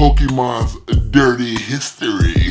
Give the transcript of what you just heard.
Pokemon's dirty history.